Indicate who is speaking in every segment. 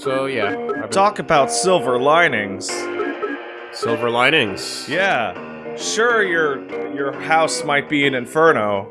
Speaker 1: So yeah, been-
Speaker 2: Talk about silver linings.
Speaker 1: silver linings.
Speaker 2: Yeah. Sure, your your house might be an inferno,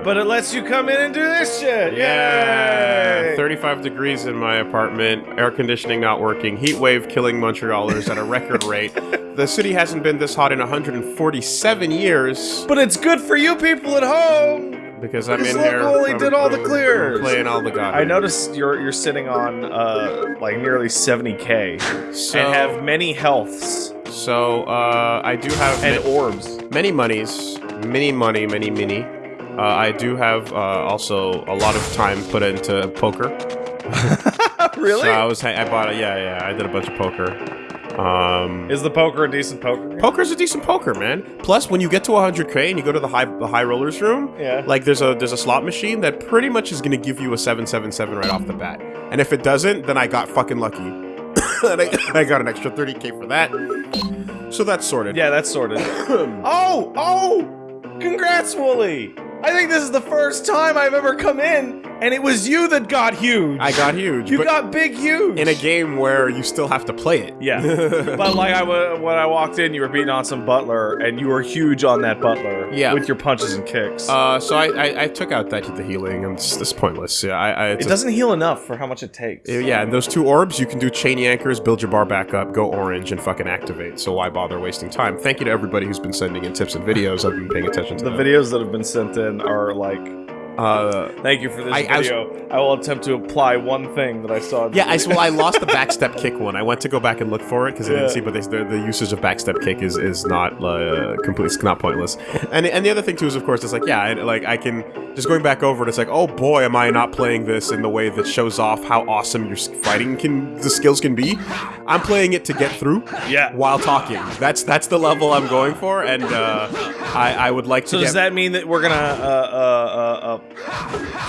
Speaker 2: but it lets you come in and do this shit.
Speaker 1: Yeah,
Speaker 2: Yay!
Speaker 1: 35 degrees in my apartment, air conditioning not working, heat wave killing Montrealers at a record rate. The city hasn't been this hot in 147 years
Speaker 2: But it's good for you people at home.
Speaker 1: Because I'm in
Speaker 2: look
Speaker 1: here.
Speaker 2: who only
Speaker 1: I'm-
Speaker 2: did all the
Speaker 1: I'm
Speaker 2: clears.
Speaker 1: Playing all the god.
Speaker 2: I noticed you're you're sitting on uh like nearly 70k
Speaker 1: So,
Speaker 2: and have many healths
Speaker 1: so uh, I do have
Speaker 2: and
Speaker 1: ma-
Speaker 2: orbs.
Speaker 1: many monies, many money, many mini. Uh, I do have uh, also a lot of time put into poker.
Speaker 2: really?
Speaker 1: So I was I bought a, yeah yeah I did a bunch of poker. Um,
Speaker 2: Is the poker a decent poker?
Speaker 1: Poker's a decent poker, man. Plus, when you get to 100k and you go to the high the high rollers room,
Speaker 2: Yeah.
Speaker 1: like there's a there's a slot machine that pretty much is gonna give you a 777 right off the bat. And if it doesn't, then I got fucking lucky. and I, I got an extra 30k for that. So that's sorted.
Speaker 2: Yeah, that's sorted. oh, oh! Congrats, Wooly! I think this is the first time I've ever come in, and it was you that got huge.
Speaker 1: I got huge.
Speaker 2: You got big huge
Speaker 1: in a game where you still have to play it.
Speaker 2: Yeah, but like I when I walked in, you were beating on some butler, and you were huge on that butler.
Speaker 1: Yeah.
Speaker 2: with your punches and kicks.
Speaker 1: Uh, so I, I, I took out that the healing, and it's, it's pointless. Yeah, I, I
Speaker 2: it doesn't heal enough for how much it takes.
Speaker 1: Yeah, and those two orbs, you can do chainy anchors, build your bar back up, go orange, and fucking activate. So why bother wasting time? Thank you to everybody who's been sending in tips and videos. I've been paying attention to
Speaker 2: The
Speaker 1: them.
Speaker 2: videos that have been sent in are like,
Speaker 1: Uh,
Speaker 2: "Thank you for this
Speaker 1: I- I was-
Speaker 2: video. I will attempt to apply one thing that I saw."
Speaker 1: yeah, I, well, I lost the backstep kick one. I went to go back and look for it because I
Speaker 2: Yeah.
Speaker 1: didn't see, but they, the, the usage of backstep kick is is not uh, complete, it's not pointless. And and the other thing too is, of course, it's like yeah, I, like I can just going back over it. It's like oh boy, am I not playing this in the way that shows off how awesome your fighting can, the skills can be. I'm playing it to get through.
Speaker 2: Yeah.
Speaker 1: While talking, that's that's the level I'm going for, and uh, I I would like to.
Speaker 2: So
Speaker 1: get,
Speaker 2: does that mean that we're gonna uh, uh, uh, uh,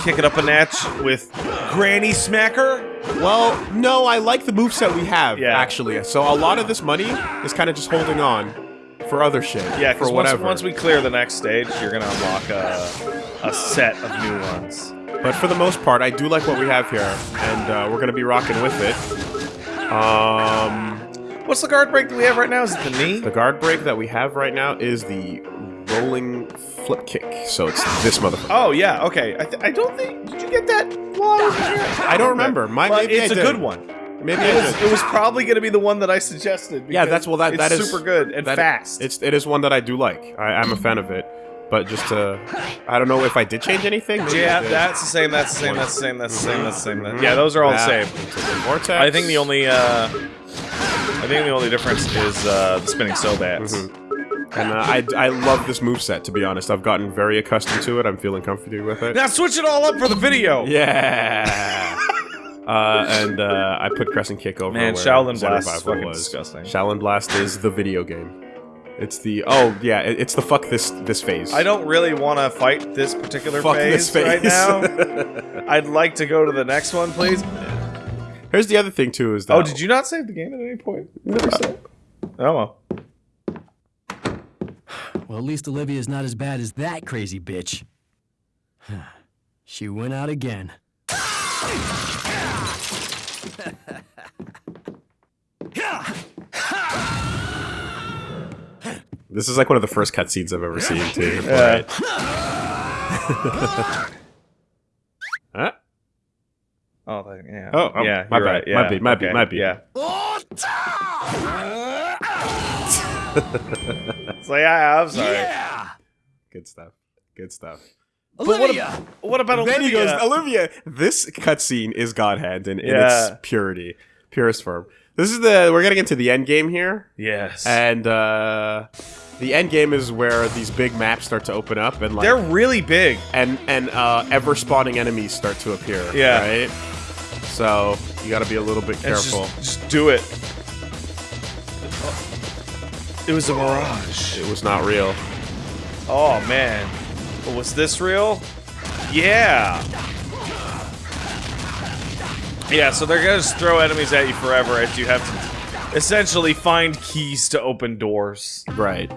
Speaker 2: kick it up a notch with Granny Smacker?
Speaker 1: Well, no, I like the moveset we have,
Speaker 2: Yeah.
Speaker 1: actually. So a lot of this money is kind of just holding on for other shit.
Speaker 2: Yeah,
Speaker 1: for
Speaker 2: because once,
Speaker 1: whatever.
Speaker 2: once we clear the next stage, you're gonna unlock a, a set of new ones.
Speaker 1: But for the most part, I do like what we have here, and uh, we're gonna be rocking with it. Um,
Speaker 2: What's the guard break that we have right now? Is it the knee?
Speaker 1: the guard break that we have right now is the rolling flip kick. So it's this motherfucker.
Speaker 2: Oh yeah, okay. I, th- I don't think. Did you get that while I was here?
Speaker 1: I don't remember. My,
Speaker 2: Well,
Speaker 1: maybe
Speaker 2: it's
Speaker 1: I
Speaker 2: a
Speaker 1: did.
Speaker 2: good one.
Speaker 1: Maybe
Speaker 2: It was, it was probably going to be the one that I suggested.
Speaker 1: Yeah, that's well. That
Speaker 2: it's
Speaker 1: that is
Speaker 2: super good and
Speaker 1: that-
Speaker 2: fast.
Speaker 1: It's it is one that I do like. I, I'm a fan of it. But just to, I don't know if I did change anything. Maybe I
Speaker 2: yeah,
Speaker 1: did.
Speaker 2: that's the same. That's the same. That's the same. That's the same. That's the same. that- Yeah, those are all the same.
Speaker 1: into the vortex.
Speaker 2: I think the only. uh I think the only difference is uh, the spinning sobats.
Speaker 1: Mm-hmm. And uh, I, I love this moveset, to be honest. I've gotten very accustomed to it. I'm feeling comfortable with it.
Speaker 2: Now switch it all up for the video.
Speaker 1: Yeah! uh, and uh, I put Crescent Kick over
Speaker 2: Man, Shaolin Blast is fucking
Speaker 1: was.
Speaker 2: disgusting.
Speaker 1: Shaolin Blast is the video game. It's the... Oh, yeah, it- it's the fuck this this phase.
Speaker 2: I don't really want to fight this particular
Speaker 1: Fuck
Speaker 2: phase,
Speaker 1: this phase.
Speaker 2: right now. I'd like to go to the next one, please.
Speaker 1: Here's the other thing, too, is that...
Speaker 2: Oh, did you not save the game at any point? Never saved. Oh well.
Speaker 3: Well, at least Olivia's not as bad as that crazy bitch. she went out again.
Speaker 1: This is like one of the first cutscenes I've ever seen, too.
Speaker 2: Yeah.
Speaker 1: Right. huh?
Speaker 2: Oh, yeah.
Speaker 1: Oh, oh,
Speaker 2: yeah.
Speaker 1: my bad.
Speaker 2: right.
Speaker 1: Might be, might be, might be.
Speaker 2: Yeah. It's like, yeah, I'm sorry. Yeah.
Speaker 1: Good stuff. Good stuff.
Speaker 2: What,
Speaker 3: Olivia!
Speaker 2: ab- what about Olivia?
Speaker 1: Then he goes, Olivia. This cutscene is God Hand in, in
Speaker 2: Yeah.
Speaker 1: its purity, purest form. This is the we're getting into the end game here,
Speaker 2: yes.
Speaker 1: and uh, the end game is where these big maps start to open up, and like
Speaker 2: They're really big.
Speaker 1: and and uh, ever spawning enemies start to appear.
Speaker 2: Yeah.
Speaker 1: right. So you got to be a little bit careful.
Speaker 2: Just, just do it. It was a mirage.
Speaker 1: It was not real.
Speaker 2: Oh man. But was this real? Yeah. Yeah, so they're gonna just throw enemies at you forever as you have to essentially find keys to open doors.
Speaker 1: Right.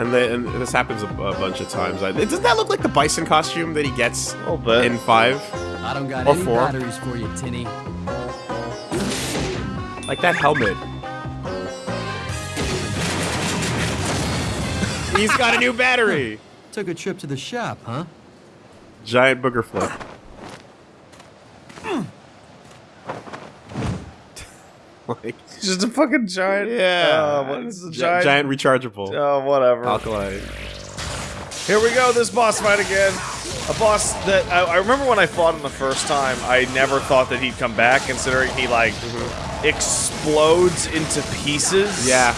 Speaker 1: And, the, and this happens a, a bunch of times. I, doesn't that look like the bison costume that he gets
Speaker 2: A little bit.
Speaker 1: in five?
Speaker 3: I don't got
Speaker 1: Or
Speaker 3: any
Speaker 1: four.
Speaker 3: batteries for you, Tinny.
Speaker 1: Like that helmet. He's got a new battery.
Speaker 3: Took a trip to the shop, huh?
Speaker 1: Giant booger flip. like,
Speaker 2: It's just a fucking giant.
Speaker 1: yeah,
Speaker 2: Uh, what is a giant?
Speaker 1: giant rechargeable
Speaker 2: Oh, whatever.
Speaker 1: alkali.
Speaker 2: Here we go, this boss fight again. A boss that I, I remember when I fought him the first time, I never thought that he'd come back, considering he like explodes into pieces.
Speaker 1: Yeah,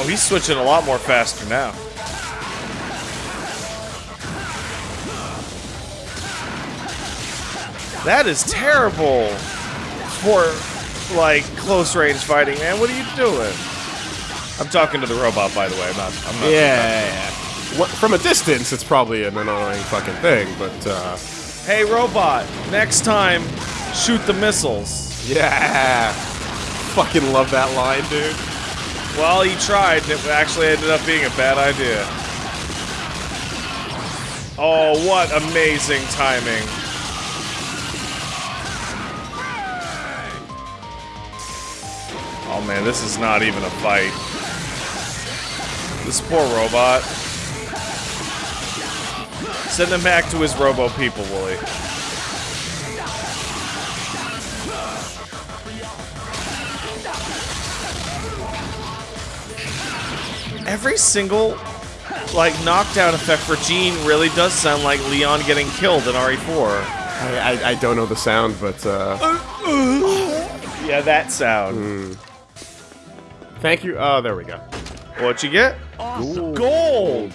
Speaker 2: Oh, he's switching a lot more faster now. That is terrible for like close range fighting, man. What are you doing? I'm talking to the robot, by the way. I'm not. I'm not.
Speaker 1: yeah, yeah. What, from a distance, it's probably an annoying fucking thing, but uh,
Speaker 2: Hey, robot. Next time, shoot the missiles.
Speaker 1: yeah, fucking love that line, dude.
Speaker 2: Well, he tried, and it actually ended up being a bad idea. Oh, what amazing timing. Oh man, this is not even a fight. This poor robot. Send him back to his robo people, Wooly. Every single like knockdown effect for Gene really does sound like Leon getting killed in RE4.
Speaker 1: I, I, I don't know the sound, but uh,
Speaker 2: Yeah, that sound.
Speaker 1: thank you. Oh, there we go.
Speaker 2: What you get? Gold.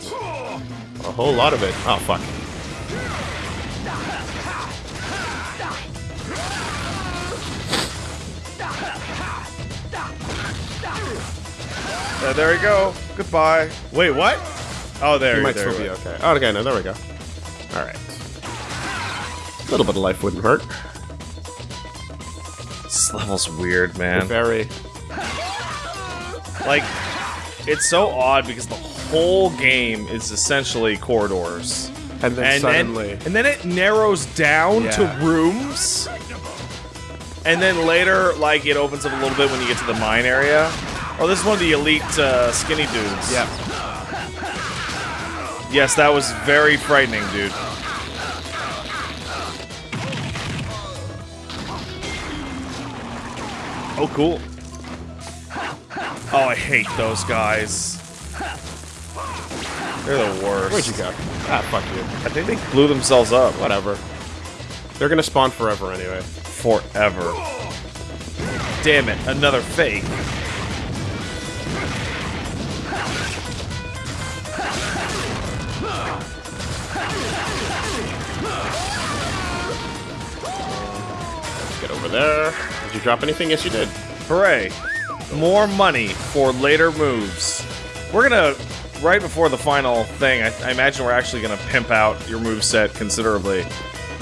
Speaker 1: A whole lot of it. Oh fuck.
Speaker 2: Uh, there we go. Goodbye. Wait, what? Oh, there.
Speaker 1: He might
Speaker 2: there
Speaker 1: still
Speaker 2: we
Speaker 1: be
Speaker 2: go.
Speaker 1: okay. Oh, okay, no, there we go. All right. A little bit of life wouldn't hurt.
Speaker 2: This level's weird, man.
Speaker 1: Very.
Speaker 2: Like, it's so odd because the whole game is essentially corridors.
Speaker 1: And then
Speaker 2: and
Speaker 1: suddenly,
Speaker 2: then and then it narrows down to rooms and then later like it opens up a little bit when you get to the mine area oh this is one of the elite uh, skinny dudes
Speaker 1: yeah.
Speaker 2: yes that was very frightening dude oh cool oh i hate those guys they're the worst
Speaker 1: Where'd you go? Ah, fuck you.
Speaker 2: i think they blew themselves up
Speaker 1: Whatever. They're gonna spawn forever anyway.
Speaker 2: forever. Damn it, another fake.
Speaker 1: There. Did you drop anything? Yes, you did.
Speaker 2: Hooray. More money for later moves. We're gonna, right before the final thing, I, I imagine we're actually gonna pimp out your move set considerably.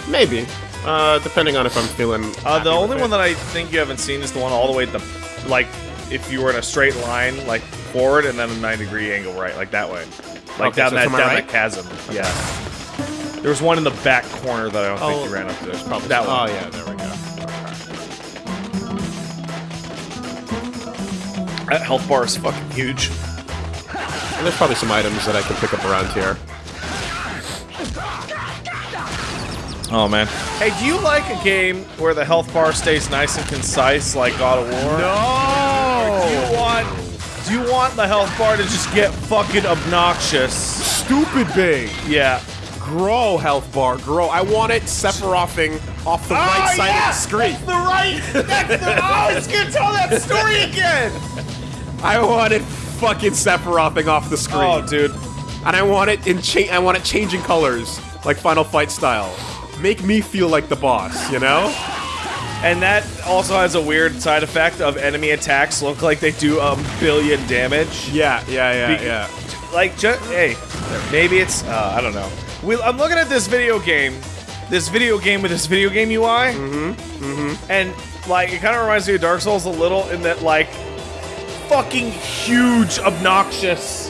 Speaker 1: Maybe. Uh, depending on if I'm feeling.
Speaker 2: Uh, the only one that I think you haven't seen is the one all the way at the, like, if you were in a straight line, like, forward and then a 9 degree angle right, like that way. Like
Speaker 1: Okay,
Speaker 2: down
Speaker 1: so
Speaker 2: that down
Speaker 1: right?
Speaker 2: that chasm. Yeah. There was one in the back corner that I don't think
Speaker 1: Oh,
Speaker 2: you ran up to.
Speaker 1: There's probably
Speaker 2: that
Speaker 1: Oh
Speaker 2: one.
Speaker 1: yeah, there we go.
Speaker 2: That health bar is fucking huge.
Speaker 1: And there's probably some items that I can pick up around here.
Speaker 2: Oh man. Hey, do you like a game where the health bar stays nice and concise like God of War?
Speaker 1: No.
Speaker 2: Do you want do you want the health bar to just get fucking obnoxious?
Speaker 1: Stupid big.
Speaker 2: Yeah.
Speaker 1: Grow health bar. Grow. I want it Sephirothing off the right ah, side of the screen.
Speaker 2: the right. That's the. Oh, I was gonna tell that story again.
Speaker 1: I want it fucking Sephirothing off the screen.
Speaker 2: Oh, dude.
Speaker 1: And I want it in cha- I want it changing colors, like Final Fight style. Make me feel like the boss, you know?
Speaker 2: And that also has a weird side effect of enemy attacks look like they do a billion damage.
Speaker 1: Yeah, yeah, yeah,
Speaker 2: Be-
Speaker 1: yeah.
Speaker 2: like just hey maybe it's uh, i don't know we, i'm looking at this video game this video game with this video game ui mm-hmm mm-hmm and like it kind of reminds me of dark souls a little in that like fucking huge obnoxious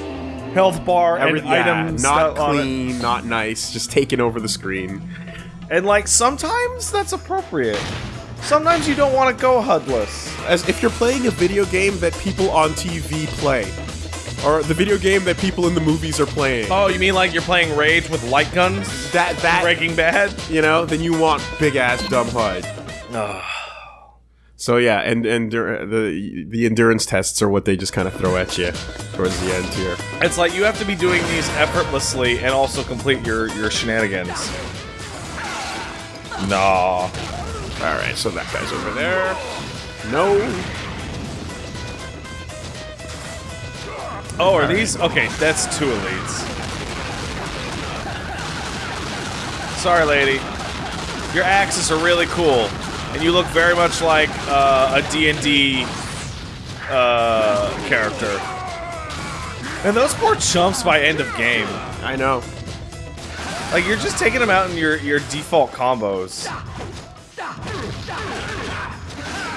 Speaker 2: health bar
Speaker 1: Every,
Speaker 2: and
Speaker 1: yeah,
Speaker 2: items
Speaker 1: not
Speaker 2: stuff on it.
Speaker 1: clean, not nice, just taking over the screen.
Speaker 2: And like sometimes that's appropriate. Sometimes you don't want to go HUDless.
Speaker 1: As if you're playing a video game that people on TV play, or the video game that people in the movies are playing.
Speaker 2: Oh, you mean like you're playing Rage with light guns?
Speaker 1: that that
Speaker 2: Breaking Bad?
Speaker 1: you know, then you want big ass dumb HUD. So yeah, and and the the endurance tests are what they just kind of throw at you towards the end here.
Speaker 2: It's like you have to be doing these effortlessly and also complete your your shenanigans. Nah.
Speaker 1: All right, so that guy's over there. No.
Speaker 2: Oh, are these? Okay, that's two elites. Sorry, lady. Your axes are really cool, and you look very much like uh, a D&D uh, character. And those poor chumps by end of game.
Speaker 1: I know.
Speaker 2: Like, you're just taking them out in your, your default combos.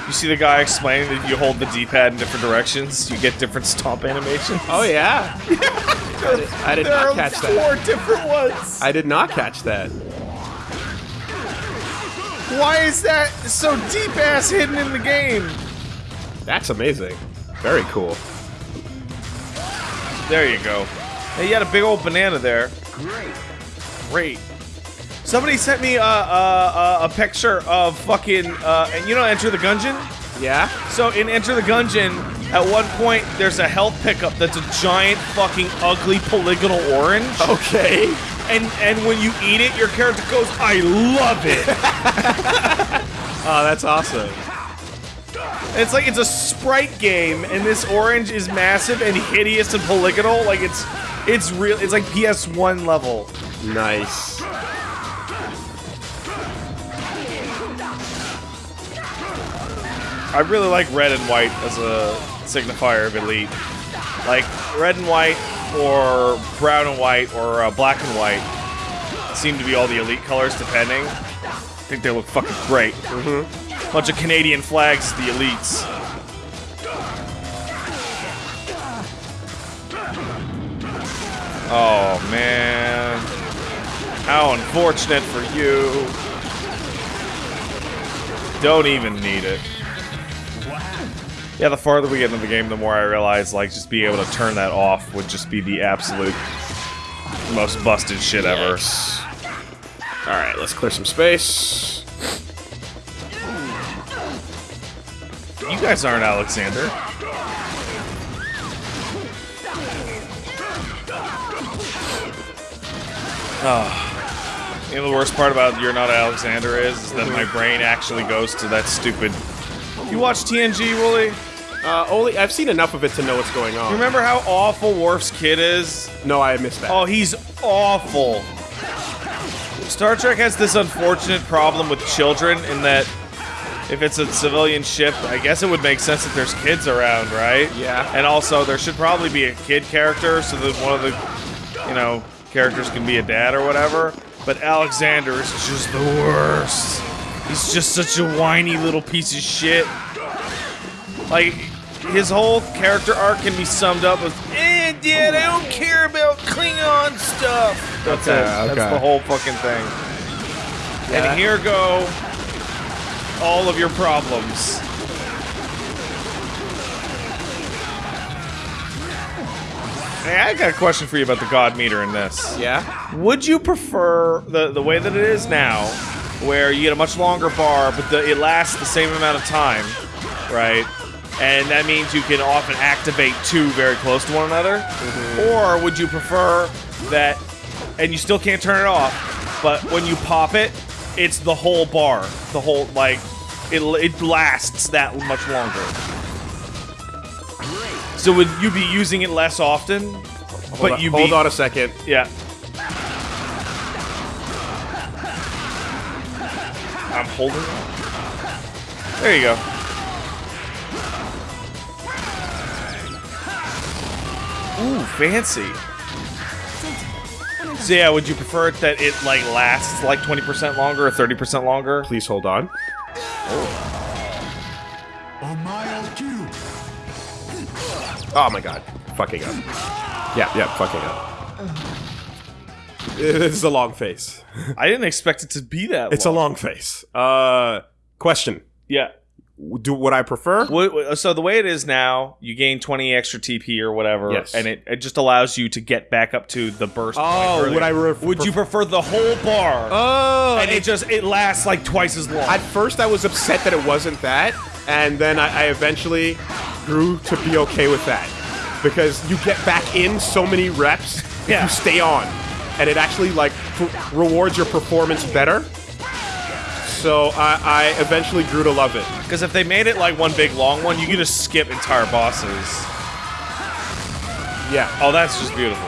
Speaker 2: You see the guy explaining that you hold the D-pad in different directions, you get different stomp animations.
Speaker 1: Oh yeah. I did, I did
Speaker 2: There
Speaker 1: not
Speaker 2: are
Speaker 1: catch
Speaker 2: four different ones.
Speaker 1: I did not catch that.
Speaker 2: Why is that so deep ass hidden in the game?
Speaker 1: That's amazing. Very cool.
Speaker 2: There you go. Hey, you had a big old banana there.
Speaker 3: Great.
Speaker 2: Great. Somebody sent me a, a, a, a picture of fucking, uh, and you know Enter the Gungeon?
Speaker 1: Yeah.
Speaker 2: So in Enter the Gungeon, at one point, there's a health pickup that's a giant fucking ugly polygonal orange.
Speaker 1: Okay.
Speaker 2: And, and when you eat it, your character goes, I love it.
Speaker 1: Oh, that's awesome.
Speaker 2: It's like it's a sprite game, and this orange is massive and hideous and polygonal. Like it's, it's real. It's like PS1 level.
Speaker 1: Nice.
Speaker 2: I really like red and white as a signifier of elite. Like red and white, or brown and white, or uh, black and white seem to be all the elite colors, depending. Think they look fucking great. Mm-hmm. Bunch of Canadian flags, the elites. Oh man. How unfortunate for you. Don't even need it. Yeah, the farther we get into the game, the more I realize, like, just being able to turn that off would just be the absolute most busted shit ever.
Speaker 1: All right, let's clear some space.
Speaker 2: You guys aren't Alexander. Oh. You know the worst part about You're Not Alexander is, is that my brain actually goes to that stupid. You watch TNG, Wooly?
Speaker 1: Uh, only I've seen enough of it to know what's going on.
Speaker 2: You remember how awful Worf's kid is?
Speaker 1: No, I missed that.
Speaker 2: Oh, he's awful. Star Trek has this unfortunate problem with children in that if it's a civilian ship, I guess it would make sense that there's kids around, right?
Speaker 1: Yeah.
Speaker 2: And also, there should probably be a kid character so that one of the, you know, characters can be a dad or whatever. But Alexander is just the worst. He's just such a whiny little piece of shit. Like, his whole character arc can be summed up with, eh, Dad, I don't care about Klingon stuff. That's
Speaker 1: Okay,
Speaker 2: it. That's the whole fucking thing.
Speaker 1: Yeah.
Speaker 2: And here go all of your problems. Hey, I got a question for you about the God meter in this.
Speaker 1: Yeah.
Speaker 2: Would you prefer the the way that it is now, where you get a much longer bar, but the, it lasts the same amount of time, right? And that means you can often activate two very close to one another. Mm-hmm. Or would you prefer that, and you still can't turn it off, but when you pop it, it's the whole bar, the whole like, it it lasts that much longer. So would you be using it less often?
Speaker 1: Hold
Speaker 2: but
Speaker 1: on,
Speaker 2: you
Speaker 1: hold
Speaker 2: be,
Speaker 1: on a second.
Speaker 2: yeah. I'm holding on. There you go. Ooh, fancy. So yeah, would you prefer it that it like lasts like 20% longer or 30% longer?
Speaker 1: Please hold on.
Speaker 3: On my LQ.
Speaker 1: Oh my god. Fucking up. Yeah, yeah, fucking up. It is a long face.
Speaker 2: I didn't expect it to be that.
Speaker 1: It's a long face. Uh, question:
Speaker 2: Yeah.
Speaker 1: Do what I prefer?
Speaker 2: What- what- So the way it is now, you gain 20 extra TP or whatever,
Speaker 1: Yes.
Speaker 2: and it, it just allows you to get back up to the burst.
Speaker 1: Oh,
Speaker 2: earlier.
Speaker 1: would I ref-
Speaker 2: would you prefer the whole bar?
Speaker 1: Oh,
Speaker 2: and it just it lasts like twice as long.
Speaker 1: At first, I was upset that it wasn't that, and then I, I eventually grew to be okay with that because you get back in so many reps if
Speaker 2: Yeah.
Speaker 1: you stay on, and it actually like f- rewards your performance better. So I, I eventually grew to love it.
Speaker 2: Because if they made it like one big long one, you can just skip entire bosses.
Speaker 1: Yeah.
Speaker 2: Oh, that's just beautiful.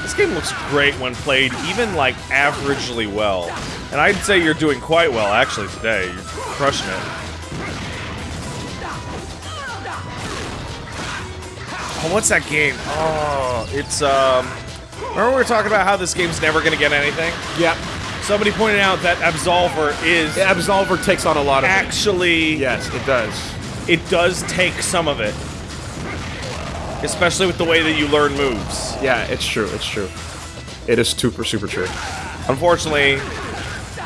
Speaker 2: This game looks great when played even like averagely well. And I'd say you're doing quite well actually today. You're crushing it. What's that game? Oh, it's um Remember we were talking about how this game's never gonna get anything?
Speaker 1: Yep.
Speaker 2: Somebody pointed out that Absolver is
Speaker 1: Absolver takes on a lot of it.
Speaker 2: actually
Speaker 1: Yes, it does.
Speaker 2: it does take some of it. Especially with the way that you learn moves.
Speaker 1: Yeah, it's true. It's true. It is super, super true.
Speaker 2: Unfortunately,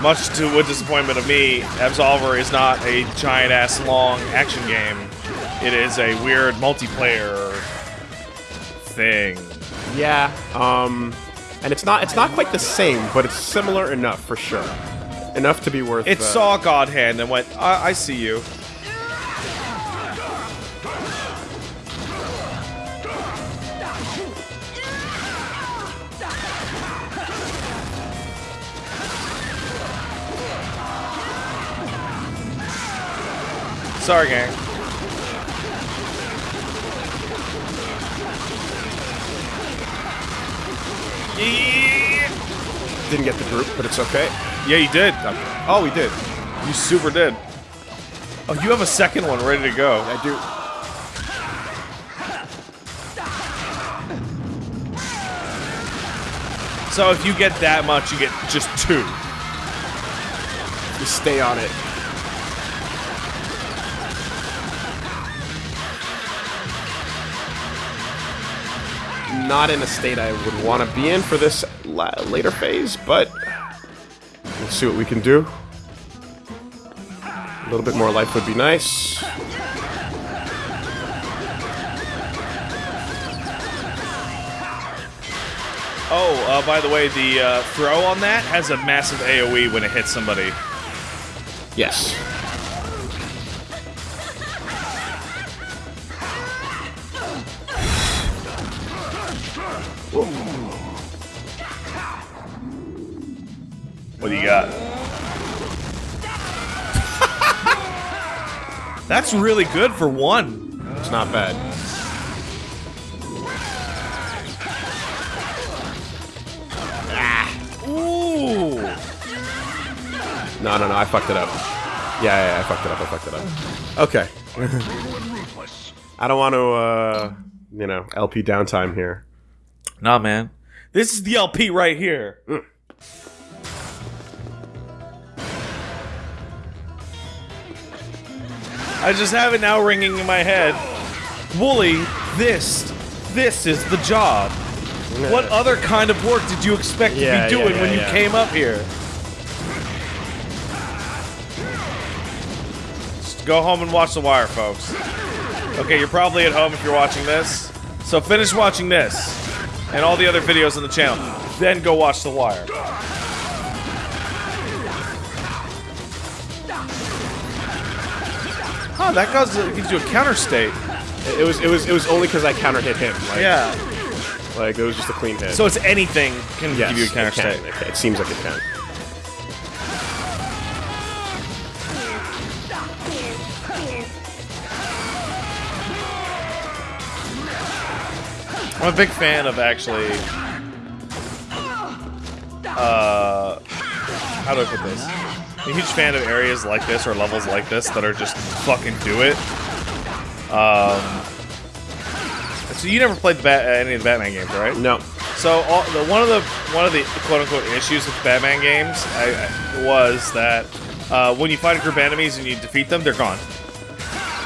Speaker 2: much to the disappointment of me, Absolver is not a giant ass long action game. It is a weird multiplayer thing.
Speaker 1: Yeah. Um, and it's not it's not quite the same, but it's similar enough for sure. Enough to be worth.
Speaker 2: It
Speaker 1: uh,
Speaker 2: saw God Hand and went, I, I see you. Sorry, gang. Yeah,
Speaker 1: didn't get the group, but it's okay.
Speaker 2: yeah you did.
Speaker 1: Oh, we did.
Speaker 2: You super did. Oh, you have a second one ready to go.
Speaker 1: I do.
Speaker 2: So if you get that much, you get just two.
Speaker 1: You stay on it. Not in a state I would want to be in for this la- later phase, but let's see what we can do. A little bit more life would be nice.
Speaker 2: Oh, uh, by the way, the uh, throw on that has a massive AoE when it hits somebody.
Speaker 1: Yes.
Speaker 2: That's really good for one.
Speaker 1: It's not bad.
Speaker 2: Ooh.
Speaker 1: No, no, no, I fucked it up. Yeah, yeah, yeah, I fucked it up, I fucked it up. Okay. I don't want to, uh, you know, LP downtime here.
Speaker 2: Nah, man. This is the LP right here. I just have it now ringing in my head. Wooly, this, this is the job. What other kind of work did you expect
Speaker 1: Yeah,
Speaker 2: to be doing
Speaker 1: yeah,
Speaker 2: when you came up here? Just go home and watch The Wire, folks. Okay, you're probably at home if you're watching this. So finish watching this and all the other videos on the channel. Then go watch The Wire. Huh, that goes, gives you a counter state.
Speaker 1: It, was, it was, it was only because I counter hit him. Like,
Speaker 2: Yeah.
Speaker 1: Like, it was just a clean hit.
Speaker 2: So it's anything can
Speaker 1: yes,
Speaker 2: give you a counter
Speaker 1: it
Speaker 2: state.
Speaker 1: It, it seems like it can.
Speaker 2: I'm a big fan of actually. Uh, how do I put this? I'm a huge fan of areas like this or levels like this that are just fucking do it. Um, so you never played Bat- uh, any of the Batman games, right?
Speaker 1: No.
Speaker 2: So all, the, one of the one of the quote unquote issues with Batman games I, I- was that uh, when you fight a group of enemies and you defeat them, they're gone.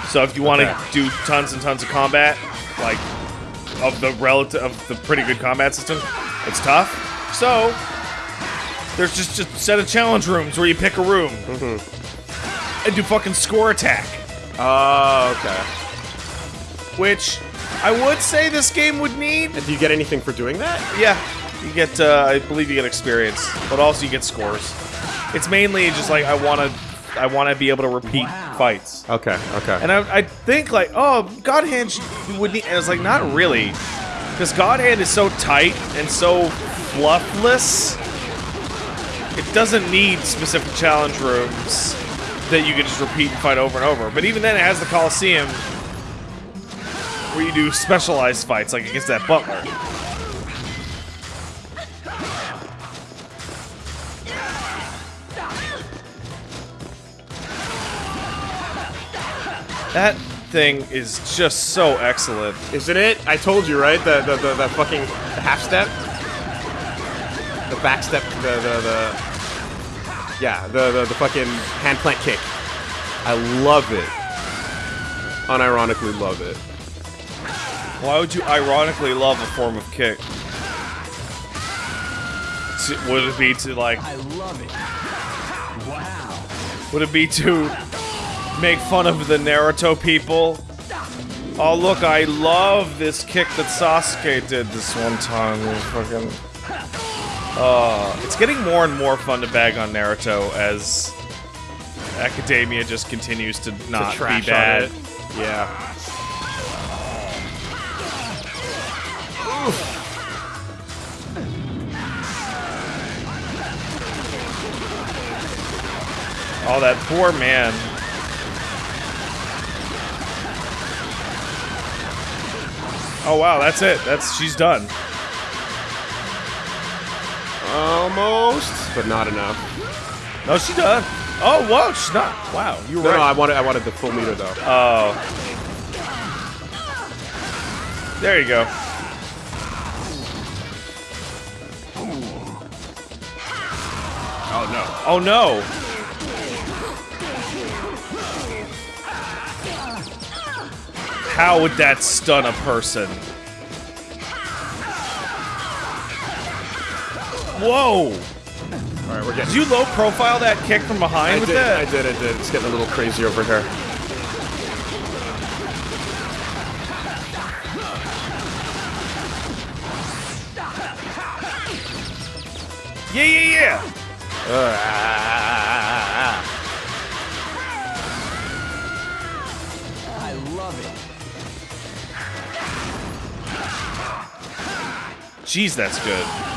Speaker 2: So if you want to
Speaker 1: Okay.
Speaker 2: do tons and tons of combat, like of the relative of the pretty good combat system, it's tough. So there's just a set of challenge rooms where you pick a room
Speaker 1: Mm-hmm.
Speaker 2: and do fucking score attack,
Speaker 1: Oh, okay.
Speaker 2: which I would say this game would need.
Speaker 1: And do you get anything for doing that?
Speaker 2: Yeah, you get. Uh, I believe you get experience, but also you get scores. It's mainly just like I want to. I want to be able to repeat
Speaker 3: Wow.
Speaker 2: fights.
Speaker 1: Okay, okay.
Speaker 2: And I, I think like, oh, God Hand would need. And it's like not really, because God Hand is so tight and so fluffless. It doesn't need specific challenge rooms that you can just repeat and fight over and over. But even then, it has the Coliseum where you do specialized fights, like against that butler. That thing is just so excellent.
Speaker 1: Isn't it? I told you, right? The the the, the fucking half step, the back step, the the the yeah, the the, the fucking hand plant kick. I love it. Unironically love it.
Speaker 2: Why would you ironically love a form of kick? To- Would it be to like?
Speaker 3: I love it. Wow.
Speaker 2: Would it be to make fun of the Naruto people? Oh look, I love this kick that Sasuke did this one time. Fucking. Uh, it's getting more and more fun to bag on Naruto as Academia just continues to
Speaker 1: To
Speaker 2: not
Speaker 1: trash
Speaker 2: be bad.
Speaker 1: Yeah.
Speaker 2: Oh, that poor man. Oh wow, that's it. That's she's done.
Speaker 1: Almost, but not enough.
Speaker 2: No, she does. Oh whoa, she's not. Wow, you were
Speaker 1: No,
Speaker 2: right.
Speaker 1: no, I wanted I wanted the full meter though.
Speaker 2: Oh. There you go.
Speaker 1: Oh no.
Speaker 2: Oh no. How would that stun a person? Whoa!
Speaker 1: All right, we're getting.
Speaker 2: Did you low profile that kick from behind
Speaker 1: I
Speaker 2: with
Speaker 1: did,
Speaker 2: that?
Speaker 1: I did, I did. It's getting a little crazy over here.
Speaker 2: Yeah, yeah, yeah.
Speaker 3: I love it.
Speaker 2: Jeez, that's good.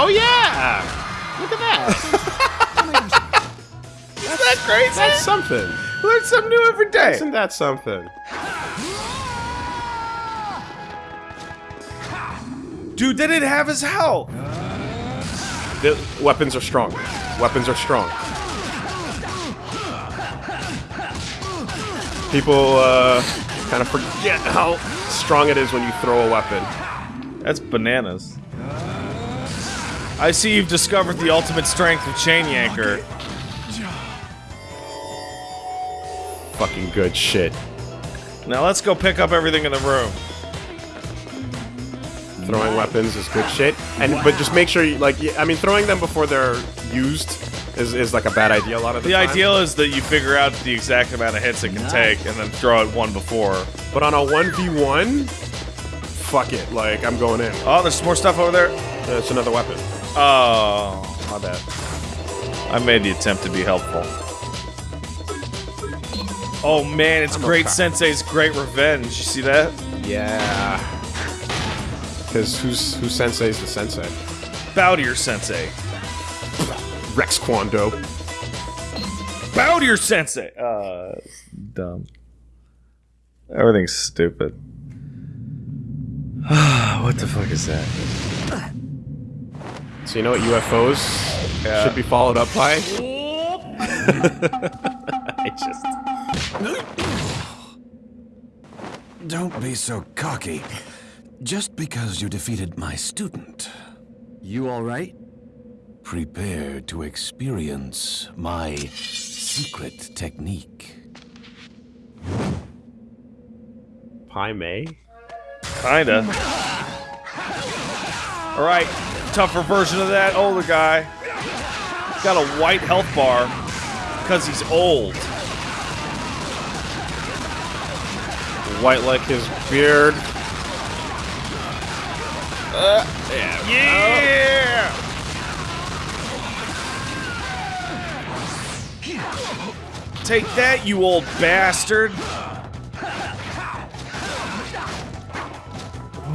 Speaker 1: Oh yeah! Look at that.
Speaker 2: Isn't that crazy?
Speaker 1: That's something.
Speaker 2: Learn something new every day.
Speaker 1: Isn't that something?
Speaker 2: Dude, didn't have his health.
Speaker 1: The weapons are strong. Weapons are strong. People uh, kind of forget how strong it is when you throw a weapon.
Speaker 2: That's bananas. I see you've discovered the ultimate strength of Chain Yanker.
Speaker 1: Fucking good shit.
Speaker 2: Now let's go pick up everything in the room.
Speaker 1: Throwing weapons is good shit. And but just make sure you like. I mean, throwing them before they're used is, is like a bad idea a lot of the,
Speaker 2: The
Speaker 1: time.
Speaker 2: ideal is that you figure out the exact amount of hits it can take and then throw it one before.
Speaker 1: But on a one v one, fuck it. Like I'm going in.
Speaker 2: Oh, there's more stuff over there.
Speaker 1: That's another weapon.
Speaker 2: Oh, my bad. I made the attempt to be helpful. Oh man, it's
Speaker 1: I'm
Speaker 2: Great. Sensei's Great Revenge. You see that?
Speaker 1: Yeah. Because who's who sensei's the sensei?
Speaker 2: Bow to your sensei.
Speaker 1: Rex Kwon Do.
Speaker 2: Bow to your sensei. Uh, dumb. Everything's stupid. what the fuck is that?
Speaker 1: So you know what UFOs
Speaker 2: Yeah.
Speaker 1: Uh, should be followed up by?
Speaker 2: I just.
Speaker 4: Don't be so cocky. Just because you defeated my student.
Speaker 3: You all right?
Speaker 4: Prepare to experience my secret technique.
Speaker 1: Pai Mei?
Speaker 2: Kinda. Alright, tougher version of that older guy. Got a white health bar because he's old.
Speaker 1: White like his beard.
Speaker 2: Uh, yeah! Take that, you old bastard!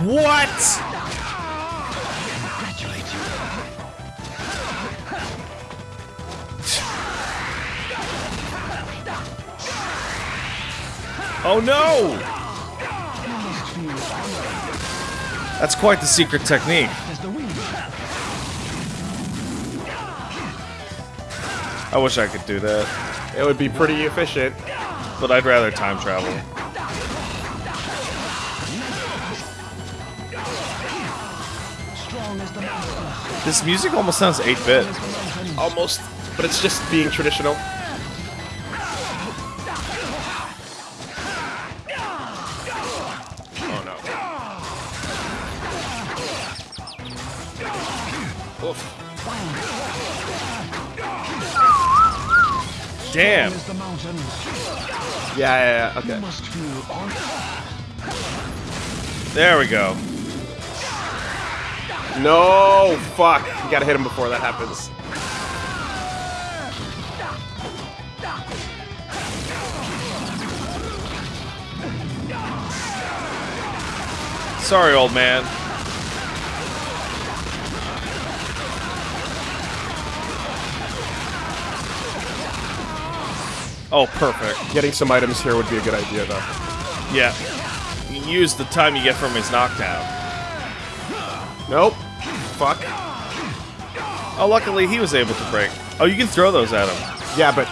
Speaker 2: What? Oh no! That's quite the secret technique. I wish I could do that,
Speaker 1: It would be pretty efficient.
Speaker 2: but I'd rather time travel. This music almost sounds 8-bit.
Speaker 1: Almost. But it's just being traditional. Yeah, yeah. Okay.
Speaker 2: There we go.
Speaker 1: No! Fuck! You gotta hit him before that happens.
Speaker 2: Sorry, old man. Oh, perfect.
Speaker 1: Getting some items here would be a good idea, though.
Speaker 2: Yeah. You can use the time you get from his knockdown.
Speaker 1: Nope. Fuck.
Speaker 2: Oh, luckily he was able to break. Oh, you can throw those at him.
Speaker 1: Yeah, but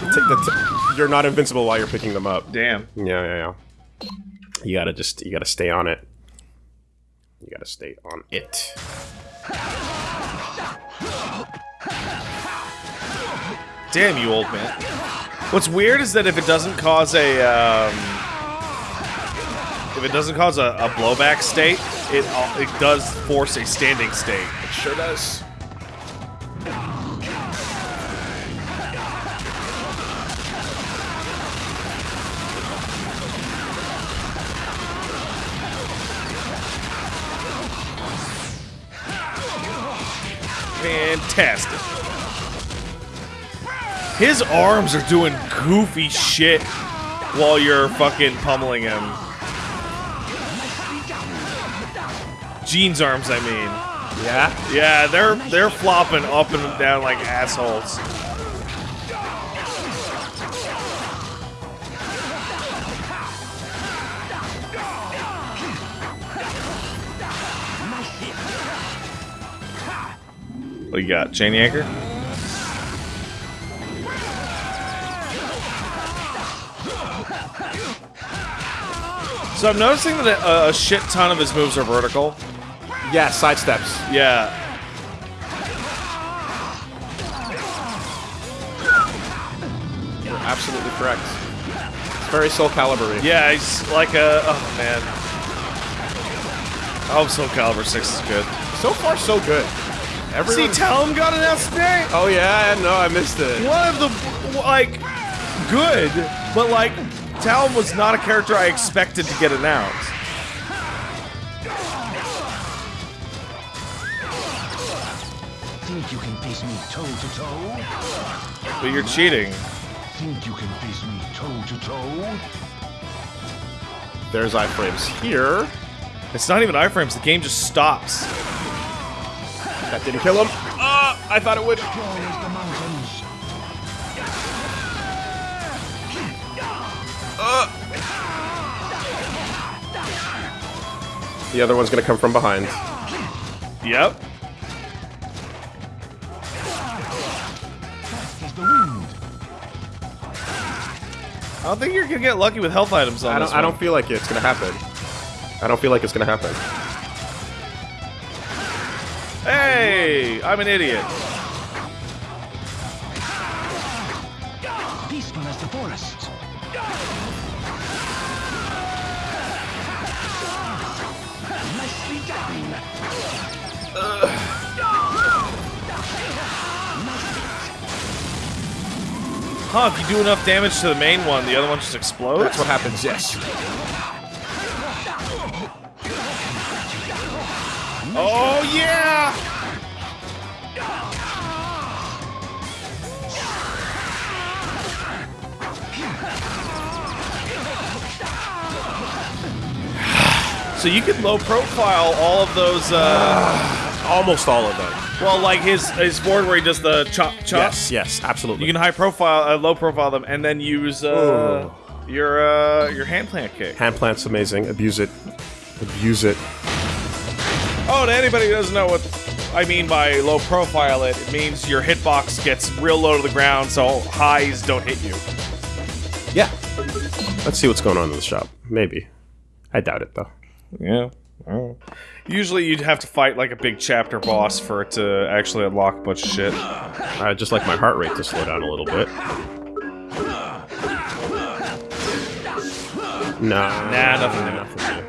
Speaker 1: t- the t- you're not invincible while you're picking them up.
Speaker 2: Damn.
Speaker 1: Yeah, yeah, yeah. You gotta just you gotta stay on it. You gotta stay on it.
Speaker 2: Damn you, old man. What's weird is that if it doesn't cause a, um, if it doesn't cause a, a blowback state, it uh, it does force a standing state.
Speaker 1: It sure does.
Speaker 2: Fantastic. His arms are doing goofy shit while you're fucking pummeling him. Gene's arms, I mean.
Speaker 1: Yeah.
Speaker 2: Yeah, they're they're flopping up and down like assholes. What you got? Chain anchor? So I'm noticing that a, a shit ton of his moves are vertical.
Speaker 1: Yeah. Side steps.
Speaker 2: Yeah.
Speaker 1: You're absolutely correct. It's very Soul Calibur.
Speaker 2: Yeah, he's like a. Oh man. Oh, Soul Calibur 6 is good.
Speaker 1: So far, so good.
Speaker 2: See,
Speaker 1: Everyone.
Speaker 2: Talim got announced today.
Speaker 1: oh yeah. No, I missed it.
Speaker 2: One of the like good, but like Talim was not a character I expected to get announced.
Speaker 5: Think you can face me toe to toe?
Speaker 2: But you're cheating.
Speaker 5: Think you can face me toe to toe?
Speaker 1: There's iframes here.
Speaker 2: It's not even iframes. The game just stops.
Speaker 1: That didn't kill him. Ah, I thought it would.
Speaker 5: The
Speaker 1: other one's gonna come from behind.
Speaker 2: Yep.
Speaker 5: As the wind.
Speaker 2: I don't think you're gonna get lucky with health items on
Speaker 1: I
Speaker 2: this
Speaker 1: don't. I don't feel like it's gonna happen. I don't feel like it's gonna happen.
Speaker 2: Hey, I'm an idiot. Huh, if you do enough damage to the main one, the other one just explodes?
Speaker 1: That's what happens, yes.
Speaker 2: Oh, yeah! So you can low profile all of those, uh,
Speaker 1: Almost all of them.
Speaker 2: Well, like his his board where he does the chop chop.
Speaker 1: Yes, yes, absolutely.
Speaker 2: You can high profile, uh, low profile them, and then use uh, your uh, your hand plant kick.
Speaker 1: Hand plant's amazing. Abuse it. Abuse it.
Speaker 2: Oh, to anybody who doesn't know what I mean by low profile it, it means your hitbox gets real low to the ground, so highs don't hit you.
Speaker 1: Yeah. Let's see what's going on in the shop. Maybe. I doubt it though.
Speaker 2: Yeah. Usually you'd have to fight like a big chapter boss for it to actually unlock a bunch of shit.
Speaker 1: I'd just like my heart rate to slow down a little bit. Nah,
Speaker 2: Nah, nothing.
Speaker 1: nothing.